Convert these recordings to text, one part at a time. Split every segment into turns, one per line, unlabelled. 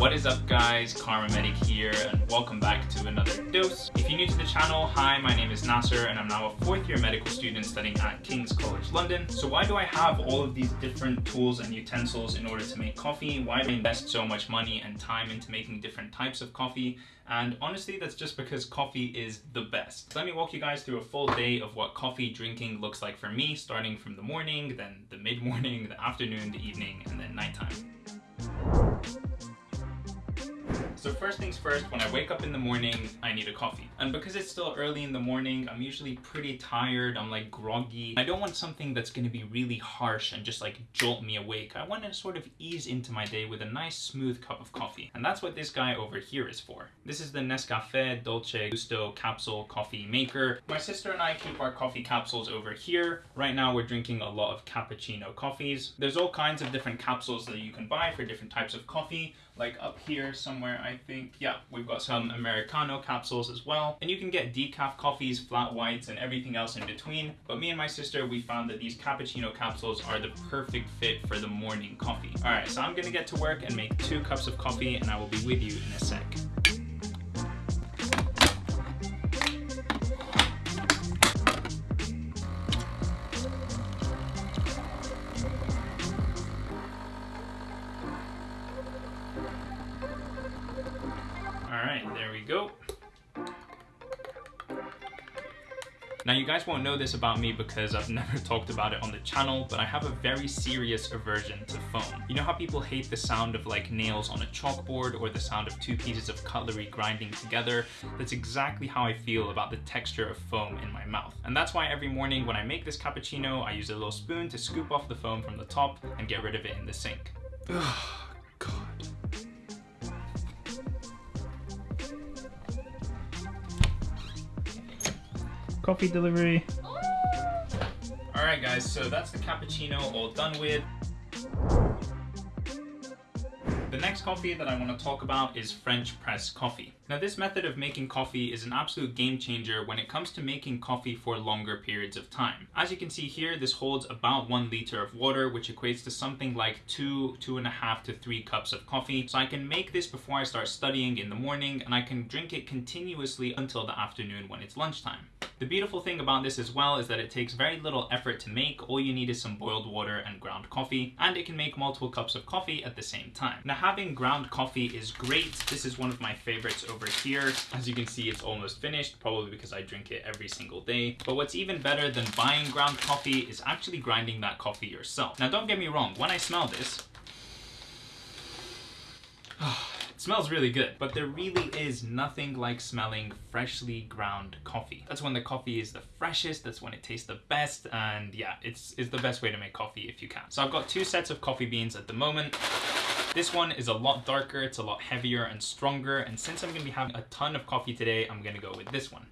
What is up guys, KharmaMedic here and welcome back to another dose. If you're new to the channel, hi, my name is Nasser and I'm now a fourth year medical student studying at King's College London. So why do I have all of these different tools and utensils in order to make coffee? Why do I invest so much money and time into making different types of coffee? And honestly, that's just because coffee is the best. Let me walk you guys through a full day of what coffee drinking looks like for me, starting from the morning, then the mid-morning, the afternoon, the evening, and then nighttime. So first things first, when I wake up in the morning, I need a coffee. And because it's still early in the morning, I'm usually pretty tired, I'm like groggy. I don't want something that's gonna be really harsh and just like jolt me awake. I want to sort of ease into my day with a nice smooth cup of coffee. And that's what this guy over here is for. This is the Nescafe Dolce Gusto capsule coffee maker. My sister and I keep our coffee capsules over here. Right now we're drinking a lot of cappuccino coffees. There's all kinds of different capsules that you can buy for different types of coffee like up here somewhere I think. Yeah we've got some Americano capsules as well. And you can get decaf coffees flat whites and everything else in between. But me and my sister we found that these cappuccino capsules are the perfect fit for the morning coffee. All right so I'm gonna get to work and make two cups of coffee and I will be with you in a sec Now you guys won't know this about me because I've never talked about it on the channel, but I have a very serious aversion to foam. You know how people hate the sound of like nails on a chalkboard or the sound of two pieces of cutlery grinding together? That's exactly how I feel about the texture of foam in my mouth. And that's why every morning when I make this cappuccino, I use a little spoon to scoop off the foam from the top and get rid of it in the sink. Coffee delivery. Alright guys, so that's the cappuccino all done with. The next coffee that I want to talk about is French press coffee. Now this method of making coffee is an absolute game changer when it comes to making coffee for longer periods of time. As you can see here, this holds about one liter of water, which equates to something like two, two and a half to three cups of coffee. So I can make this before I start studying in the morning and I can drink it continuously until the afternoon when it's lunchtime. The beautiful thing about this as well is that it takes very little effort to make. All you need is some boiled water and ground coffee, and it can make multiple cups of coffee at the same time. Now having ground coffee is great. This is one of my favorites here. As you can see, it's almost finished, probably because I drink it every single day. But what's even better than buying ground coffee is actually grinding that coffee yourself. Now don't get me wrong, when I smell this, smells really good, but there really is nothing like smelling freshly ground coffee. That's when the coffee is the freshest, that's when it tastes the best, and yeah, it's, it's the best way to make coffee if you can. So I've got two sets of coffee beans at the moment. This one is a lot darker, it's a lot heavier and stronger, and since I'm gonna be having a ton of coffee today, I'm gonna go with this one.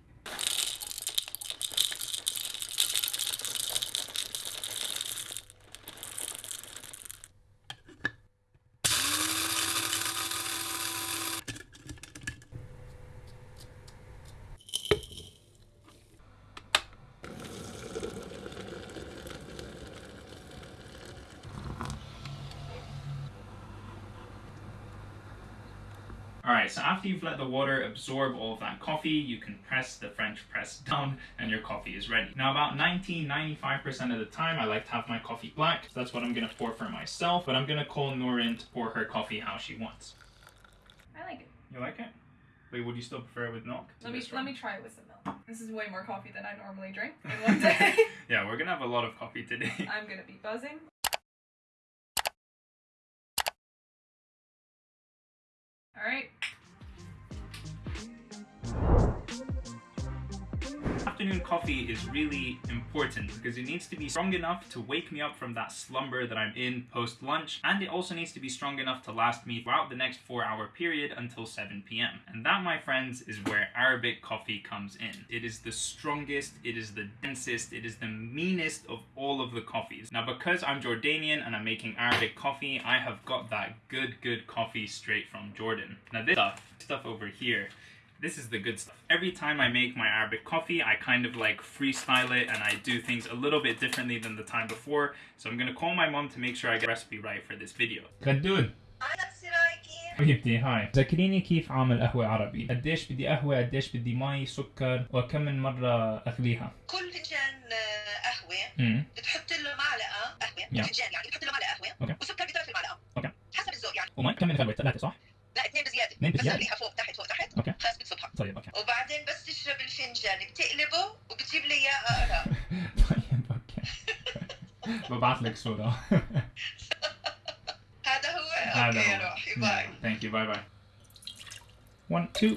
Alright, so after you've let the water absorb all of that coffee, you can press the French press down and your coffee is ready. Now about 90-95% of the time I like to have my coffee black, so that's what I'm going to pour for myself, but I'm going to call Norin to pour her coffee how she wants.
I like it.
You like it? Wait, would you still prefer it with milk?
Let me let me try it with some milk. This is way more coffee than I normally drink in one day.
yeah, we're gonna have a lot of coffee today.
I'm gonna be buzzing.
Coffee is really important because it needs to be strong enough to wake me up from that slumber that I'm in post lunch and it also needs to be strong enough to last me throughout the next 4 hour period until 7 p.m. And that my friends is where Arabic coffee comes in. It is the strongest, it is the densest, it is the meanest of all of the coffees. Now because I'm Jordanian and I'm making Arabic coffee, I have got that good good coffee straight from Jordan. Now this stuff, stuff over here this is the good stuff. Every time I make my Arabic coffee, I kind of like freestyle it and I do things a little bit differently than the time before. So I'm gonna call my mom to make sure I get the recipe right for this video.
Kadun.
حبيبتي هاي ذكريني كيف عامل قهوة عربي قديش بدي قهوة قديش بدي مي سكر وكم من مرة أغليها
كل فنجان آه، قهوه
امم
بتحط له معلقه قهوه
يا.
فنجان يعني بتحط له معلقه قهوه
أوكي.
وسكر بثلث المعلقه
أوكي.
حسب الذوق يعني
ومي كم من غلوة ثلاثة صح؟
لا اثنين بزياده
اثنين
بس
بزيادة؟
خليها فوق تحت فوق تحت
أوكي.
خلاص بتصبها
طيب أوكي
وبعدين بس تشرب الفنجان بتقلبه وبتجيب لي إياه أقرأ
طيب أوكي ببعث لك صورة
هذا هو أوكي روحي باي
Thank you. Bye bye. One, two.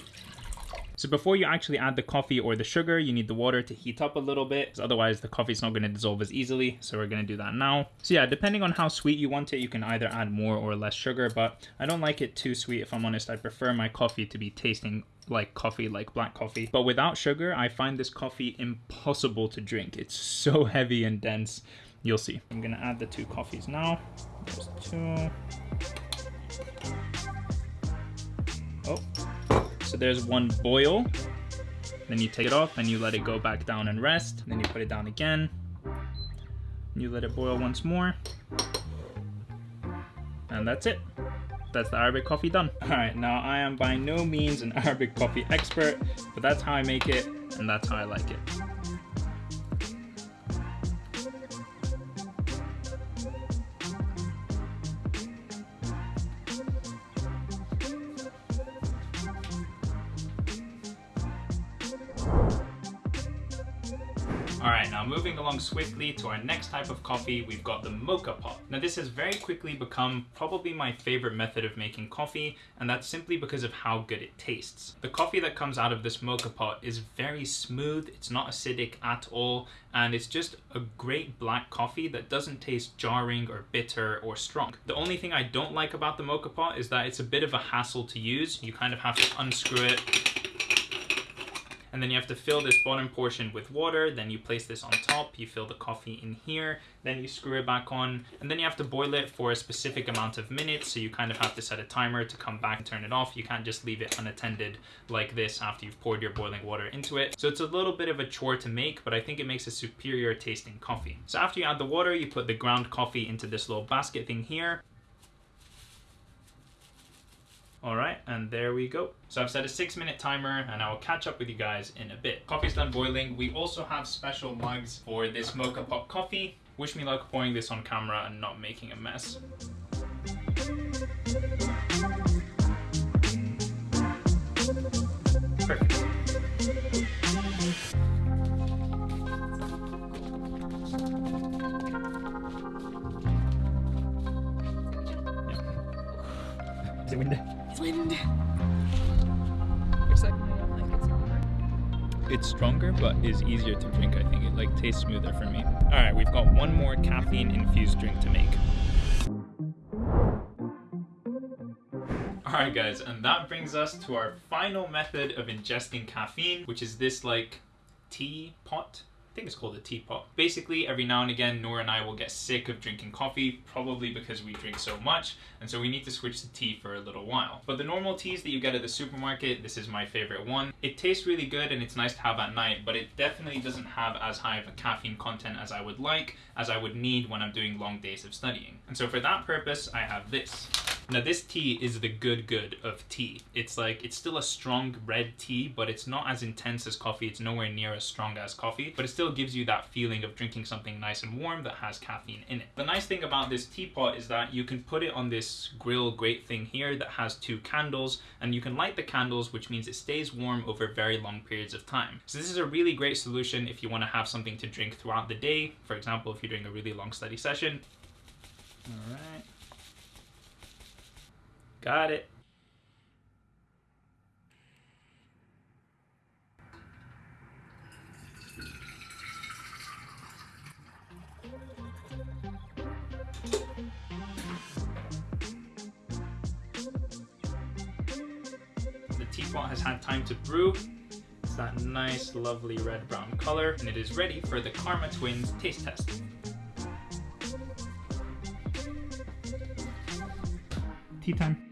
So before you actually add the coffee or the sugar, you need the water to heat up a little bit, 'cause otherwise the coffee's not going to dissolve as easily. So we're going to do that now. So yeah, depending on how sweet you want it, you can either add more or less sugar, but I don't like it too sweet if I'm honest. I prefer my coffee to be tasting like coffee, like black coffee. But without sugar, I find this coffee impossible to drink. It's so heavy and dense. You'll see. I'm going to add the two coffees now. There's two. Oh, so there's one boil. Then you take it off and you let it go back down and rest. Then you put it down again. You let it boil once more. And that's it. That's the Arabic coffee done. Alright, now I am by no means an Arabic coffee expert, but that's how I make it and that's how I like it. Now moving along swiftly to our next type of coffee, we've got the moka pot. Now this has very quickly become probably my favorite method of making coffee, and that's simply because of how good it tastes. The coffee that comes out of this moka pot is very smooth, it's not acidic at all, and it's just a great black coffee that doesn't taste jarring or bitter or strong. The only thing I don't like about the moka pot is that it's a bit of a hassle to use. You kind of have to unscrew it and then you have to fill this bottom portion with water. Then you place this on top. You fill the coffee in here. Then you screw it back on. And then you have to boil it for a specific amount of minutes. So you kind of have to set a timer to come back and turn it off. You can't just leave it unattended like this after you've poured your boiling water into it. So it's a little bit of a chore to make but i think it makes a superior tasting coffee. So after you add the water you put the ground coffee into this little basket thing here all right, and there we go. So I've set a six minute timer and I will catch up with you guys in a bit. Coffee's done boiling. We also have special mugs for this moka pot coffee. Wish me luck pouring this on camera and not making a mess. Perfect. Is it's stronger but is easier to drink i think. It like tastes smoother for me. All right we've got one more caffeine infused drink to make. All right guys and that brings us to our final method of ingesting caffeine which is this like tea pot I think it's called a teapot. Basically, every now and again, Noor and I will get sick of drinking coffee, probably because we drink so much, and so we need to switch to tea for a little while. But the normal teas that you get at the supermarket, this is my favorite one. It tastes really good and it's nice to have at night, but it definitely doesn't have as high of a caffeine content as I would like, as I would need when I'm doing long days of studying. And so for that purpose, I have this. Now this tea is the good good of tea. It's like it's still a strong red tea, but it's not as intense as coffee. It's nowhere near as strong as coffee, but it still gives you that feeling of drinking something nice and warm that has caffeine in it. The nice thing about this teapot is that you can put it on this grill grate thing here that has two candles, and you can light the candles, which means it stays warm over very long periods of time. So this is a really great solution if you want to have something to drink throughout the day. For example, if you're doing a really long study session. All right. Got it. The teapot has had time to brew. It's that nice, lovely red brown color, and it is ready for the Kharma Twins taste test. Tea time.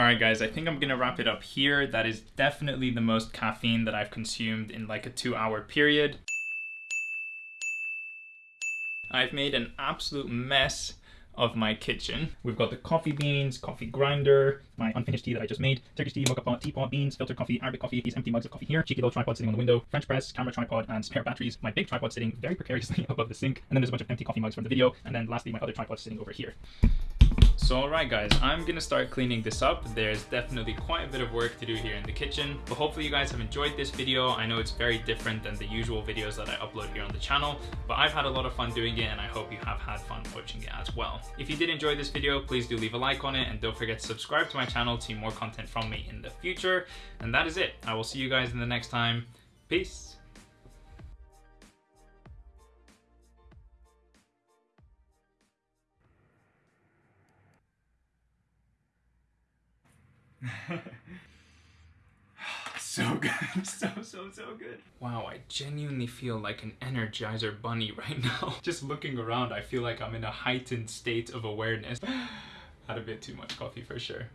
Alright guys, I think I'm gonna wrap it up here. That is definitely the most caffeine that I've consumed in like a two hour period. I've made an absolute mess of my kitchen. We've got the coffee beans, coffee grinder, my unfinished tea that I just made, Turkish tea, moka pot, teapot, beans, filtered coffee, Arabic coffee, these empty mugs of coffee here, cheeky little tripod sitting on the window, French press, camera tripod, and spare batteries. My big tripod sitting very precariously above the sink, and then there's a bunch of empty coffee mugs from the video, and then lastly my other tripod sitting over here. So alright guys, I'm gonna start cleaning this up. There's definitely quite a bit of work to do here in the kitchen, but hopefully you guys have enjoyed this video. I know it's very different than the usual videos that I upload here on the channel, but I've had a lot of fun doing it and I hope you have had fun watching it as well. If you did enjoy this video, please do leave a like on it and don't forget to subscribe to my channel to see more content from me in the future. And that is it. I will see you guys in the next time. Peace. so good, so, so, so good. Wow, I genuinely feel like an Energizer bunny right now. Just looking around, I feel like I'm in a heightened state of awareness. Had a bit too much coffee for sure.